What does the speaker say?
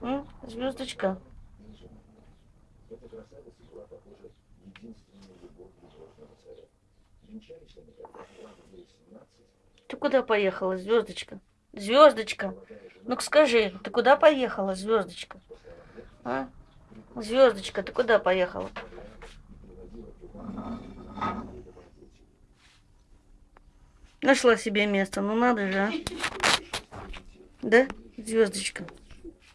М? Звездочка. Ты куда поехала, звездочка? Звездочка. Ну-ка скажи, ты куда поехала, звездочка? А? Звездочка, ты куда поехала? Нашла себе место, ну надо же, а? Да, звездочка?